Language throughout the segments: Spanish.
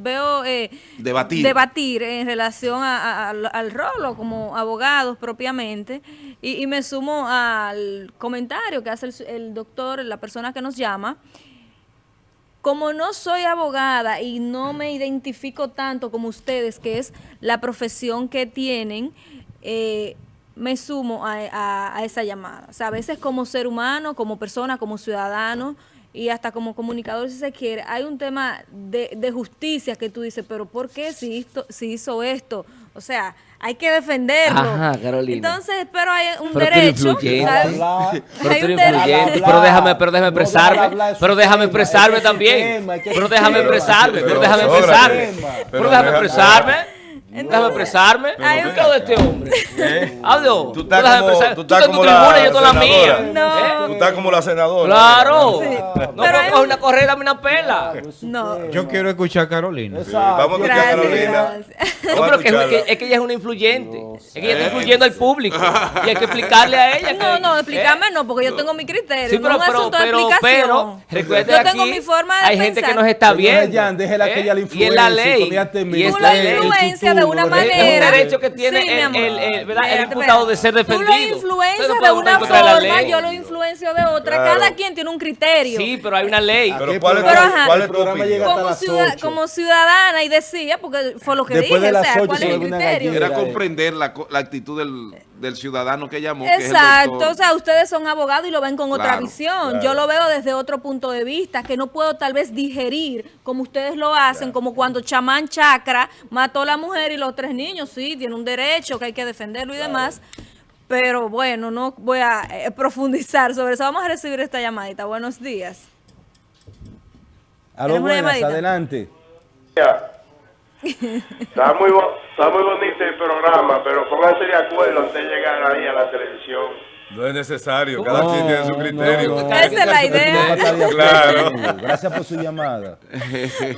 veo eh, debatir. debatir en relación a- a- al- al rolo como abogados propiamente y, y me sumo al comentario que hace el, el doctor, la persona que nos llama. Como no soy abogada y no me identifico tanto como ustedes, que es la profesión que tienen, eh, me sumo a, a- a esa llamada. O sea, a veces como ser humano, como persona, como ciudadano y hasta como comunicador si se quiere, hay un tema de, de justicia que tú dices, pero ¿por qué si, hizo, si hizo esto? O sea, hay que defenderlo. Ajá, Carolina. Entonces, pero hay un Pero derecho. Pero influyente. Pero déjame, pero déjame expresarme. Pero déjame expresarme también. Pero déjame expresarme. Pero déjame Pero, expresarme. Pero déjame expresarme. Déjame expresarme. hay ¿Qué de este hombre? ¿Eh? Hablo. Tú estás como- expresarme. tú estás como tu la yo la senadora. mía. No. ¿Eh? Tú estás como la senadora. Claro. Sí. No un- una correa y darme una pela. No. Yo quiero escuchar a Carolina. Sí, Vamos a escuchar a Carolina. No, pero que es, que- es que ella es una influyente. Es que ella está influyendo al público. Y hay que explicarle a ella. No, que- no, ¿eh? explícame no, porque yo tengo mi criterio. Sí, pero, no pero, asunto de pero, pero, yo tengo mi forma de hay gente que nos está viendo. Jan, déjela que ella le Y es la ley. Y es la ley. De una futuro, Es un manera. derecho que tiene Sí, el, el- el- ¿verdad? el imputado de ser Tú defendido. lo influencias no de una forma, yo lo influencio de otra. Claro. Cada quien tiene un criterio. Sí, pero hay una ley. Pero ¿cuál es Pero, ajá. cuál es El tu programa llega hasta como, las ciudad- como ciudadana y decía, porque fue lo que Después de dije, o sea, ¿cuál es el criterio? Era comprender la, co- la actitud del, del ciudadano que llamó. que es el Exacto, o sea, ustedes son abogados y lo ven con otra visión. claro. Yo lo veo desde otro punto de vista, que no puedo tal vez digerir como ustedes lo hacen, como cuando Chamán Chacra mató a la mujer y los tres niños, sí, tiene un derecho, que hay que defenderlo y demás. Pero bueno, no voy a eh, profundizar sobre eso. Vamos a recibir esta llamadita. Buenos días. Aló, buenas, adelante. Está muy, bo- está muy bonito el programa, pero pónganse de acuerdo antes de llegar ahí a la televisión. No es necesario. Cada quien tiene su criterio. no, no. Esa es la idea. Claro. Gracias por su llamada.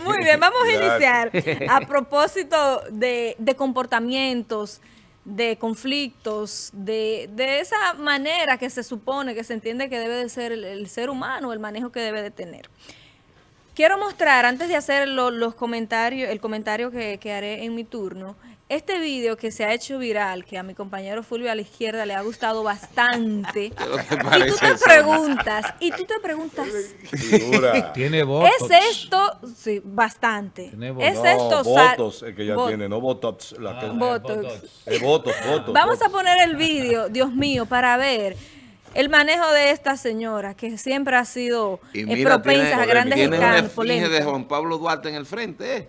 Muy bien, vamos a iniciar. A propósito de, de comportamientos, de conflictos, de, de esa manera que se supone, que se entiende que debe de ser el, el ser humano, el manejo que debe de tener. Quiero mostrar, antes de hacer lo- los comentarios, el comentario que, que haré en mi turno, este video que se ha hecho viral, que a mi compañero Fulvio a la izquierda le ha gustado bastante. que y tú te eso. preguntas, y tú te preguntas. Tiene votos. ¿Es esto? Sí, bastante. Tiene ¿Es votos. esto? No, sa- votos es que ella Vot- tiene, no botox. La que, Botox. Eh, votos, votos. Vamos a votos. poner el vídeo, Dios mío, para ver el manejo de esta señora, que siempre ha sido eh, mira, propensa tiene, a grandes tiene escándalos, esfinge de. Juan Pablo Duarte en el frente, ¿eh?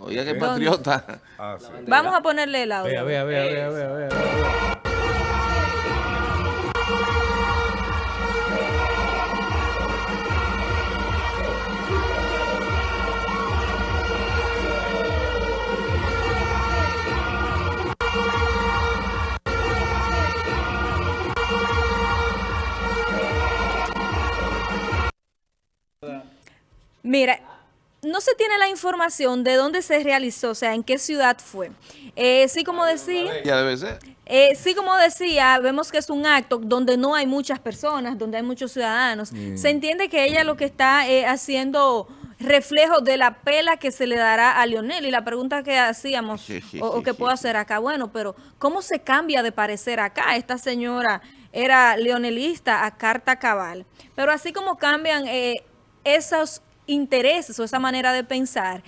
Oiga, qué patriota. Ah, sí. Vamos a ponerle el audio. Vea, vea, vea, vea, vea, vea. Información de dónde se realizó, o sea, en qué ciudad fue. Eh, sí, como decía, Ya debe ser. eh, sí, como decía, vemos que es un acto donde no hay muchas personas, donde hay muchos ciudadanos. Se entiende que ella lo que está eh, haciendo reflejo de la pela que se le dará a Lionel. Y la pregunta que hacíamos, Sí, sí, o, o que sí. puedo hacer acá, bueno, pero ¿cómo se cambia de parecer acá? Esta señora era leonelista a carta cabal. Pero así como cambian eh, esos intereses o esa manera de pensar,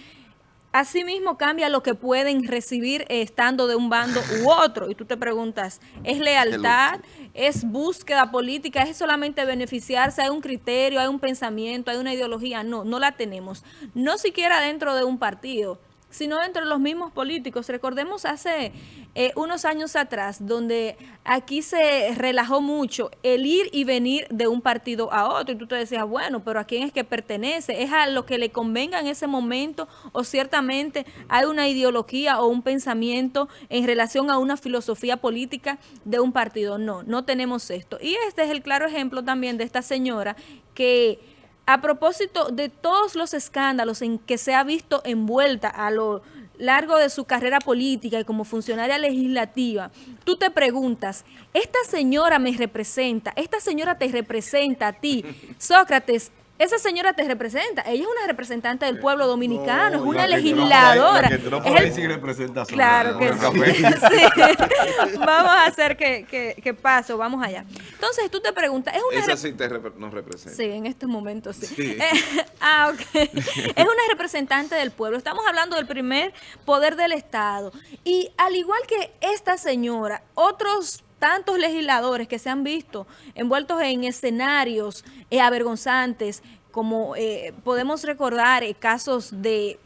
Asimismo cambia lo que pueden recibir eh, estando de un bando u otro. Y tú te preguntas, ¿es lealtad? ¿Es búsqueda política? ¿Es solamente beneficiarse? ¿Hay un criterio? ¿Hay un pensamiento? ¿Hay una ideología? No, no la tenemos. No siquiera dentro de un partido, sino dentro de los mismos políticos. Recordemos hace eh, unos años atrás, donde aquí se relajó mucho el ir y venir de un partido a otro. Y tú te decías, bueno, pero ¿a quién es que pertenece? ¿Es a lo que le convenga en ese momento? ¿O ciertamente hay una ideología o un pensamiento en relación a una filosofía política de un partido? No, no tenemos esto. Y este es el claro ejemplo también de esta señora que a propósito de todos los escándalos en que se ha visto envuelta a lo largo de su carrera política y como funcionaria legislativa, tú te preguntas, ¿esta señora me representa? ¿Esta señora te representa a ti? Sócrates, esa señora te representa. Ella es una representante del pueblo dominicano, es una La que tú no legisladora. la que tú no Es el- representación. Claro que sí. Vamos a hacer que, que, que paso, vamos allá. Entonces tú te preguntas, es una Esa sí te nos representa. Sí, en estos momentos sí. Sí. Eh, ah, ok. Es una representante del pueblo. Estamos hablando del primer poder del Estado. Y al igual que esta señora, otros tantos legisladores que se han visto envueltos en escenarios eh, avergonzantes, como eh, podemos recordar eh, casos de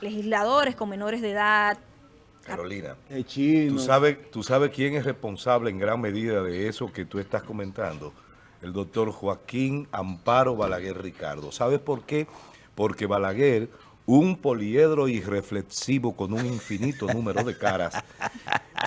legisladores con menores de edad, Carolina. ¿tú sabes, ¿tú sabes quién es responsable en gran medida de eso que tú estás comentando? El doctor Joaquín Amparo Balaguer Ricardo. ¿Sabes por qué? Porque Balaguer, un poliedro irreflexivo con un infinito número de caras,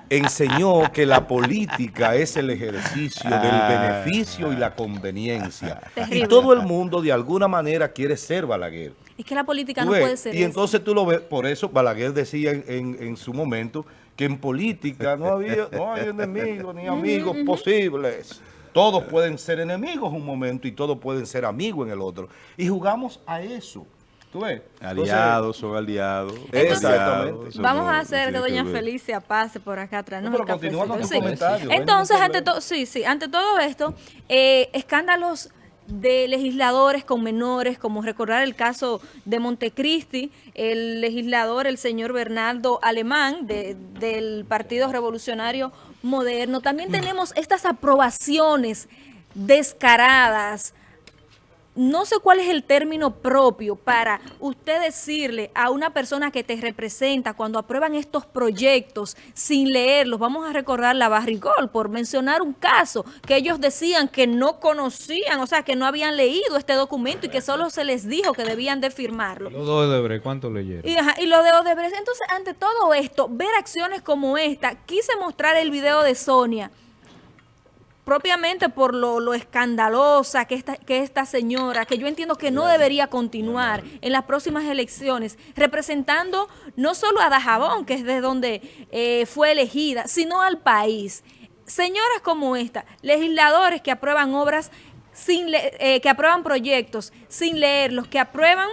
enseñó que la política es el ejercicio del beneficio y la conveniencia. Y todo el mundo de alguna manera quiere ser Balaguer. es que la política no puede ser Y eso. entonces tú lo ves, por eso Balaguer decía en, en- en su momento que en política no había no hay enemigos ni amigos posibles. Todos pueden ser enemigos un momento y todos pueden ser amigos en el otro. Y jugamos a eso. ¿Tú ves? Aliados, son aliados. Exactamente. son- Vamos a hacer que doña. Felicia pase por acá atrás. No, pero El continúa con ven, Entonces, no ante todo, sí, sí, ante todo esto, eh, escándalos de legisladores con menores, como recordar el caso de Montecristi, el legislador, el señor Bernardo Alemán, de- del Partido Revolucionario Moderno. También tenemos estas aprobaciones descaradas, no sé cuál es el término propio para usted decirle a una persona que te representa cuando aprueban estos proyectos sin leerlos. Vamos a recordar la Barrigol, por mencionar un caso que ellos decían que no conocían, o sea, que no habían leído este documento y que solo se les dijo que debían de firmarlo. Los dos de Debre, ¿cuánto leyeron? Y, ajá, y lo de Odebrecht. Entonces, ante todo esto, ver acciones como esta, quise mostrar el video de Sonia, propiamente por lo, lo escandalosa que esta, que esta señora, que yo entiendo que no debería continuar en las próximas elecciones, representando no solo a Dajabón, que es de donde eh, fue elegida, sino al país. Señoras como esta, legisladores que aprueban obras sin eh, que aprueban proyectos sin leerlos, que aprueban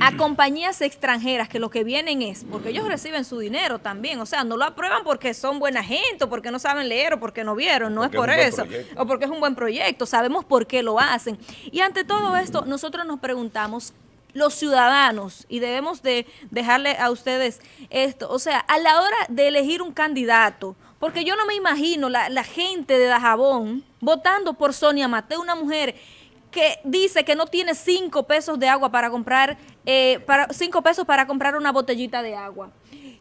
a compañías extranjeras que lo que vienen es, porque ellos reciben su dinero también, o sea, no lo aprueban porque son buena gente, o porque no saben leer, o porque no vieron, no Porque es por es eso, proyecto. o porque es un buen proyecto, sabemos por qué lo hacen. Y ante todo esto, nosotros nos preguntamos, los ciudadanos, y debemos de dejarle a ustedes esto, o sea, a la hora de elegir un candidato, porque yo no me imagino la, la gente de Dajabón votando por Sonia Mateo, una mujer que dice que no tiene cinco pesos de agua para comprar, eh, para, cinco pesos para comprar una botellita de agua.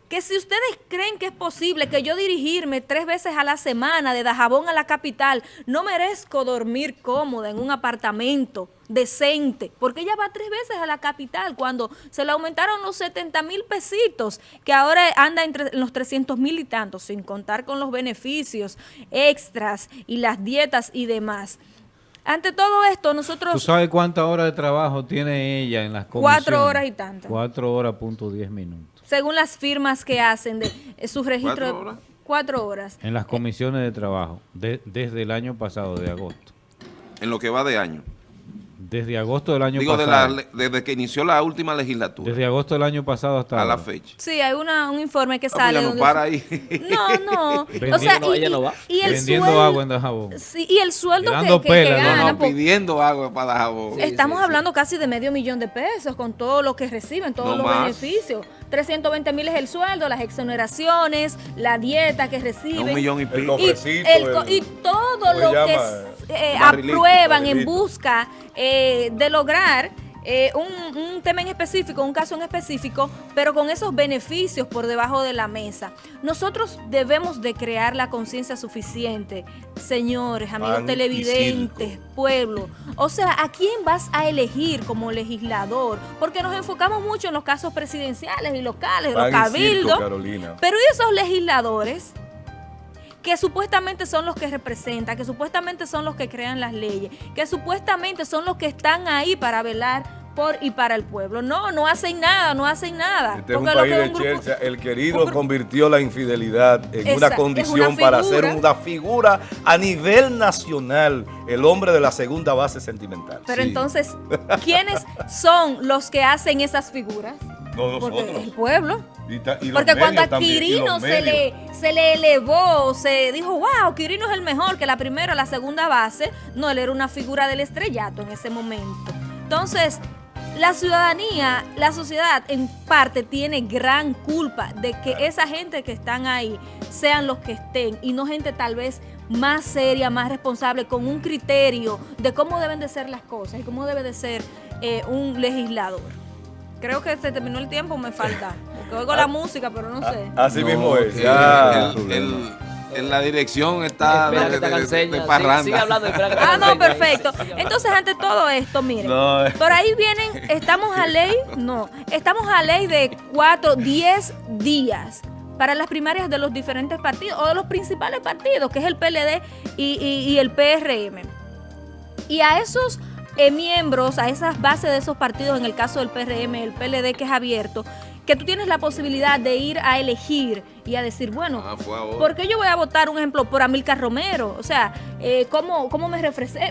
Que si ustedes creen que es posible que yo dirigirme tres veces a la semana de Dajabón a la capital, no merezco dormir cómoda en un apartamento decente, porque ella va tres veces a la capital cuando se le aumentaron los 70 mil pesitos, que ahora anda entre los 300 mil y tantos, sin contar con los beneficios extras y las dietas y demás. Ante todo esto, ¿Tú nosotros... sabes cuántas horas de trabajo tiene ella en las comisiones? Cuatro horas y tantas. Cuatro horas punto diez minutos. según las firmas que hacen de eh, sus registros. ¿Cuatro horas? Cuatro horas. En las comisiones de trabajo, de- desde el año pasado, de agosto. En lo que va de año. Desde agosto del año Digo, de la pasado. le- desde que inició la última legislatura Desde agosto del año pasado hasta a la fecha. Sí, hay una, un informe que sale. ya no donde- para ahí. No, no. o sea, y, ella no va. y el Vendiendo sueldo, agua en Dajabón. sí, y el sueldo que, que- que pela, no, No, gana, no, pidiendo agua para jabón. Estamos hablando casi de medio millón de pesos con todo lo que reciben, todos No los más. beneficios. 320 mil es el sueldo, las exoneraciones, la dieta que reciben. Un millón y El pico. y, cofrecito, el co- el- y todo ¿cómo lo que eh, aprueban en busca eh, de lograr eh, un, un tema en específico, un caso en específico, pero con esos beneficios por debajo de la mesa. Nosotros debemos de crear la conciencia suficiente, señores, amigos Pan televidentes, pueblo. O sea, ¿a quién vas a elegir como legislador? Porque nos enfocamos mucho en los casos presidenciales y locales, Pan los circo, cabildos. Pero ¿y esos legisladores? Que supuestamente son los que representan, que supuestamente son los que crean las leyes, que supuestamente son los que están ahí para velar por y para el pueblo. No, no hacen nada, no hacen nada. Este es un país que de un grupo- Chelsea. El querido convirtió la infidelidad en Esa- una condición una para ser una figura a nivel nacional, el hombre de la segunda base sentimental. Pero Sí. entonces, ¿quiénes son los que hacen esas figuras? No Porque nosotros. el pueblo. Y ta- y los Porque cuando a también, Quirino se le, se le elevó, se dijo, wow, Quirino es el mejor, que la primera, la segunda base, no, él era una figura del estrellato en ese momento. Entonces, la ciudadanía, la sociedad en parte tiene gran culpa de que esa gente que están ahí sean los que estén y no gente tal vez más seria, más responsable, con un criterio de cómo deben de ser las cosas y cómo debe de ser eh, un legislador. Creo que se terminó el tiempo, me falta. Porque oigo la música, pero no sé. Así No, mismo es. ya. el- el- en la dirección está Espera de, que te de- de- enseñe. de Sigue- parranda. Sigue hablando, espera que te Ah, no, perfecto. Entonces, ante todo esto, miren, No, eh. por ahí vienen, estamos a ley, no, estamos a ley de cuatro, diez días para las primarias de los diferentes partidos o de los principales partidos, que es el PLD y, y- y el PRM. Y a esos eh, miembros, a esas bases de esos partidos, en el caso del PRM, el PLD que es abierto, que tú tienes la posibilidad de ir a elegir y a decir, bueno, Ah, fue ahora. ¿por qué yo voy a votar, un ejemplo, por Amilcar Romero? O sea, eh, ¿cómo, cómo me,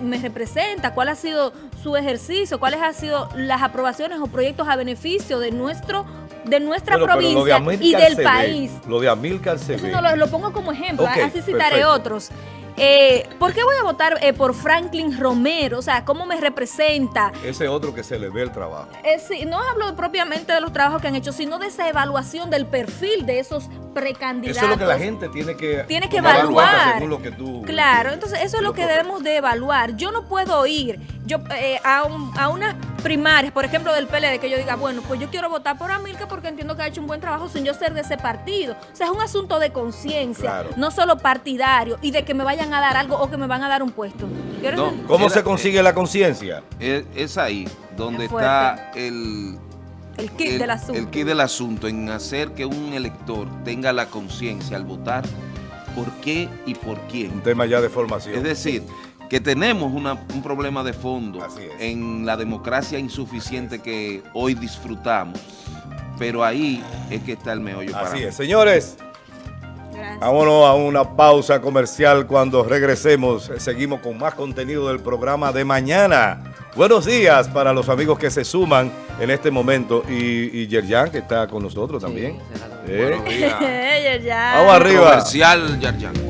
me representa? ¿Cuál ha sido su ejercicio? ¿Cuáles han sido las aprobaciones o proyectos a beneficio de nuestro de nuestra pero de provincia y del ve, país? Lo de Amílcar se Eso ve. no lo, lo pongo como ejemplo, Ok, así citaré perfecto. otros. Eh, ¿Por qué voy a votar eh, por Franklin Romero? O sea, ¿cómo me representa? Ese otro que se le ve el trabajo. Eh, sí, no hablo propiamente de los trabajos que han hecho, sino de esa evaluación del perfil de esos precandidatos. Eso es lo que la gente tiene que tiene que evaluar. según lo que tú Claro, entonces eso es lo que correcto. debemos de evaluar. Yo no puedo ir yo eh, a, un- a unas primarias, por ejemplo, del PLD, que yo diga, bueno, pues yo quiero votar por Amilcar porque entiendo que ha hecho un buen trabajo sin yo ser de ese partido. O sea, es un asunto de conciencia, Claro. no solo partidario y de que me vayan a dar algo o que me van a dar un puesto. ¿Cómo Era- se consigue la conciencia? Es, es ahí donde Es está el, el kit el- del asunto. el kit del asunto, en hacer que un elector tenga la conciencia al votar por qué y por quién. Un tema ya de formación. Es decir, que tenemos una- un problema de fondo Así en la democracia insuficiente que hoy disfrutamos, pero ahí es que está el meollo para Así mí. es. Señores, Gracias. vámonos a una pausa comercial. Cuando regresemos, seguimos con más contenido del programa de mañana. Buenos días para los amigos que se suman en este momento. Y, y Yerjan, que está con nosotros también. Sí, será. ¿Eh? Buenos días. Vamos arriba. Comercial, Yarjan.